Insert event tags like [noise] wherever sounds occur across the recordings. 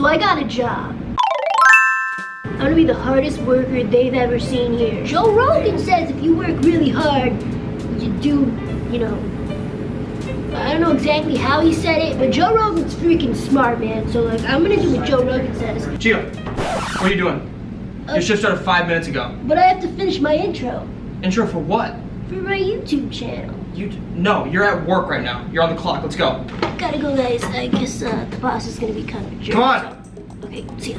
So I got a job. I'm gonna be the hardest worker they've ever seen here. Joe Rogan says if you work really hard, you do, you know, I don't know exactly how he said it, but Joe Rogan's freaking smart, man. So like, I'm gonna do what Joe Rogan says. Gio, what are you doing? Uh, Your shift started five minutes ago. But I have to finish my intro Intro for what? for my YouTube channel. You no, you're at work right now. You're on the clock. Let's go. Gotta go, guys. I guess uh, the boss is gonna be kind of jerk. Come on. Okay, see ya.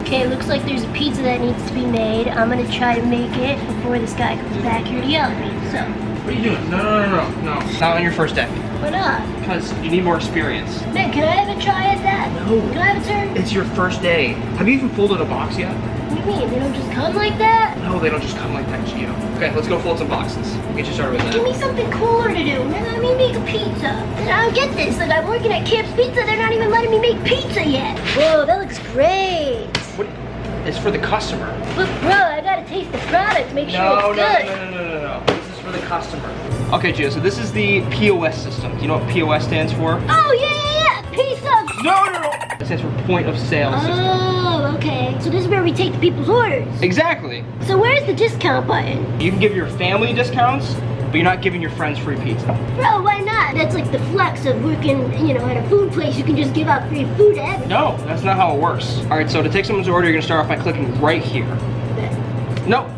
Okay, looks like there's a pizza that needs to be made. I'm gonna try to make it before this guy comes back here to yell at me. So, What are you doing? No, no, no, no, no. Not on your first day. why not? Because you need more experience. Man, can I have a try at that? No. Can I have a turn? It's your first day. Have you even folded a box yet? What do you mean? They don't just come like that? No, they don't just come like that, Gio. Okay, let's go fold some boxes. We'll get you started with that. Give me something cooler to do. Man, let me make a pizza. And I don't get this. Like, I'm working at Cam's Pizza. They're not even letting me make pizza yet. Whoa, that looks great. What? It's for the customer. But, bro, I gotta taste the product, make sure No, no, it's no, good. no, no, no, no, no. This is for the customer. Okay, Gio, so this is the POS system. Do you know what POS stands for? Oh, yeah, No, no, no. It stands for point of sale oh, system. Oh, okay. So this is where we take the people's orders. Exactly. So where's the discount button? You can give your family discounts, but you're not giving your friends free pizza. Bro, why not? That's like the flex of working, you know, at a food place. You can just give out free food to everyone. No, that's not how it works. All right, so to take someone's order, you're gonna start off by clicking right here. No,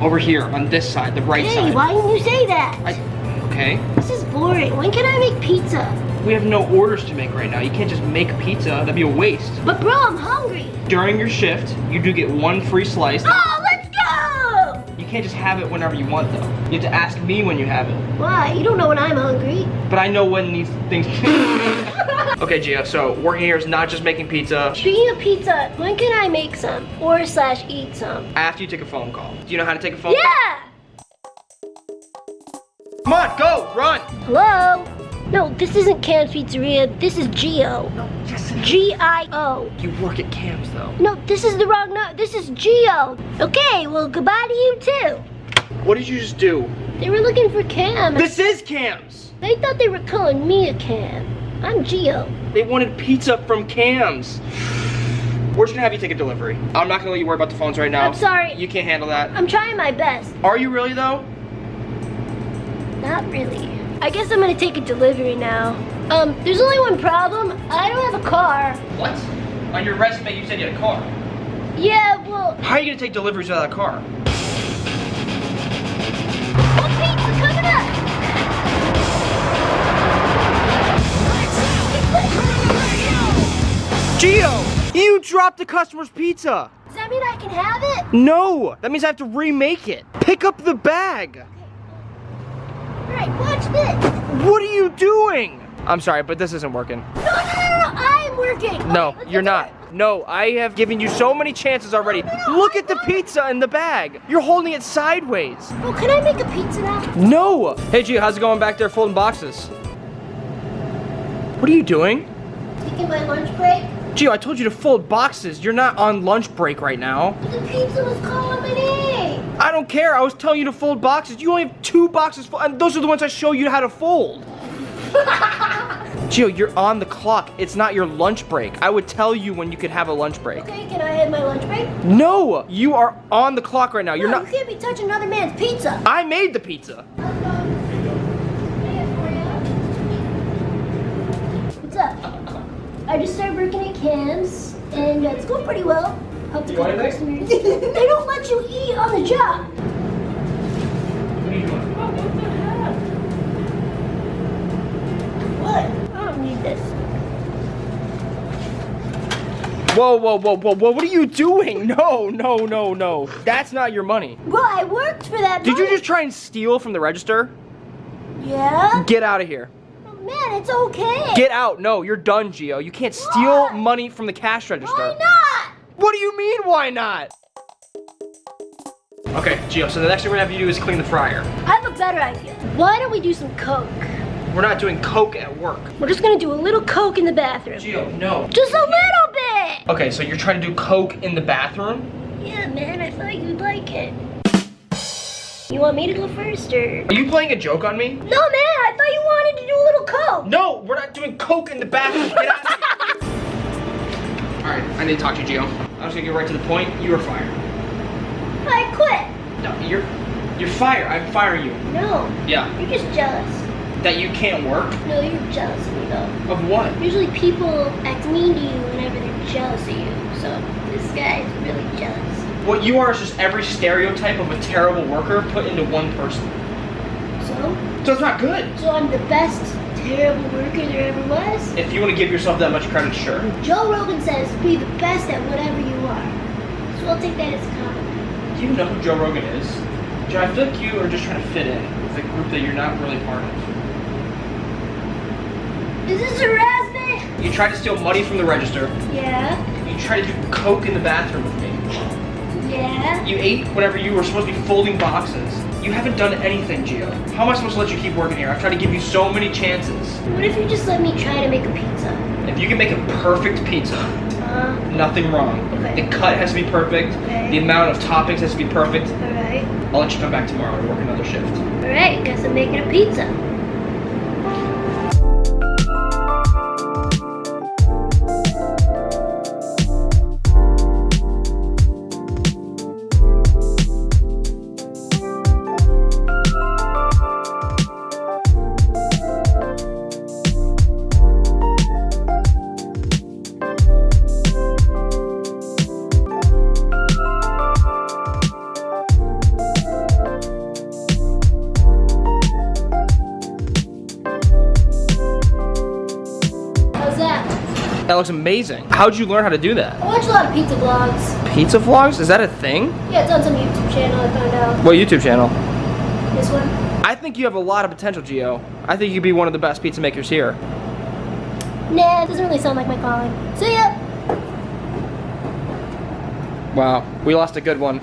over here on this side, the right Hey, side. Hey, why didn't you say that? I, okay. This is boring. When can I make pizza? We have no orders to make right now. You can't just make pizza. That'd be a waste. But bro, I'm hungry. During your shift, you do get one free slice. Oh, let's go! You can't just have it whenever you want, though. You have to ask me when you have it. Why? You don't know when I'm hungry. But I know when these things. [laughs] okay, Gio. So working here is not just making pizza. Speaking of pizza, when can I make some? Or slash eat some? After you take a phone call. Do you know how to take a phone call? Yeah! Come on, go, run. Hello? No, this isn't Cam's Pizzeria. This is Gio. No, yes. G-I-O. You work at Cam's though. No, this is the wrong no. This is Gio. Okay, well, goodbye to you too. What did you just do? They were looking for Cam. This is Cam's. They thought they were calling me a Cam. I'm Gio. They wanted pizza from Cam's. We're just gonna have you take a delivery. I'm not gonna let you worry about the phones right now. I'm sorry. You can't handle that. I'm trying my best. Are you really though? Not really. I guess I'm gonna take a delivery now. Um, there's only one problem. I don't have a car. What? On your resume you said you had a car. Yeah, well, How are you gonna take deliveries without a car? pizza coming up. Gio! You dropped the customer's pizza! Does that mean I can have it? No! That means I have to remake it. Pick up the bag! Watch this. What are you doing? I'm sorry, but this isn't working. No, no, no, no, I'm working. No, Okay, you're not. it. No, I have given you so many chances already. Look at the pizza in the bag. You're holding it sideways. Oh, can I make a pizza now? No! Hey, Gio, how's it going back there folding boxes? What are you doing? Taking my lunch break. Gio, I told you to fold boxes. You're not on lunch break right now. The pizza was calling me. I don't care. I was telling you to fold boxes. You only have two boxes, full, and those are the ones I show you how to fold. [laughs] Gio, you're on the clock. It's not your lunch break. I would tell you when you could have a lunch break. Okay, can I have my lunch break? No, you are on the clock right now. You're no, not. You can't be touching another man's pizza. I made the pizza. What's up? I just started working at Cam's, and uh, it's going pretty well. Helped a You want couple [laughs] anything? customers. they don't let you on. What? What? I don't need this. Whoa, whoa, whoa, whoa, whoa! What are you doing? [laughs] No, no, no, no. That's not your money. Well, I worked for that. Did you just try and steal from the register? Yeah. Get out of here. Oh, man, it's okay. Get out. No, you're done, Gio. You can't steal Why? money from the cash register. Why not? What do you mean, why not? Okay, Gio, so the next thing we're gonna have you do is clean the fryer. I have a better idea. Why don't we do some coke? We're not doing coke at work. We're just gonna do a little coke in the bathroom. Gio, no. Just a little bit. Okay, so you're trying to do coke in the bathroom? Yeah, man, I thought you'd like it. You want me to go first, or? Are you playing a joke on me? No, man, I thought you wanted to do a little coke. No, we're not doing coke in the bathroom. Get out of here. [laughs] I need to talk to you, Gio. I'm just gonna get right to the point. You are fired. No, you're you're fired. I'm firing you. No, Yeah. you're just jealous. That you can't work? No, you're jealous of me though. Of what? Usually people act mean to you whenever they're jealous of you. So this guy is really jealous. What you are is just every stereotype of a terrible worker put into one person. So, So it's not good. so I'm the best terrible worker there ever was. If you want to give yourself that much credit, sure. Joe Rogan says be the best at whatever you are. So I'll take that as a compliment. Do you know who Joe Rogan is? Joe, I feel like you are just trying to fit in with a group that you're not really part of. Is this harassment? You tried to steal money from the register. Yeah. You tried to do coke in the bathroom with me. Yeah. You ate whenever you were supposed to be folding boxes. You haven't done anything, Gio. How am I supposed to let you keep working here? I've tried to give you so many chances. What if you just let me try to make a pizza? If you can make a perfect pizza, Uh-huh. nothing wrong. Okay. The cut has to be perfect. Okay. The amount of toppings has to be perfect. alright. I'll let you come back tomorrow and work another shift. Alright, guess I'm making a pizza. That looks amazing. How'd you learn how to do that? I watch a lot of pizza vlogs. Pizza vlogs? Is that a thing? Yeah, it's on some YouTube channel I found out. What YouTube channel? This one? I think you have a lot of potential, Gio. I think you'd be one of the best pizza makers here. Nah, it doesn't really sound like my calling. See ya! Wow, we lost a good one.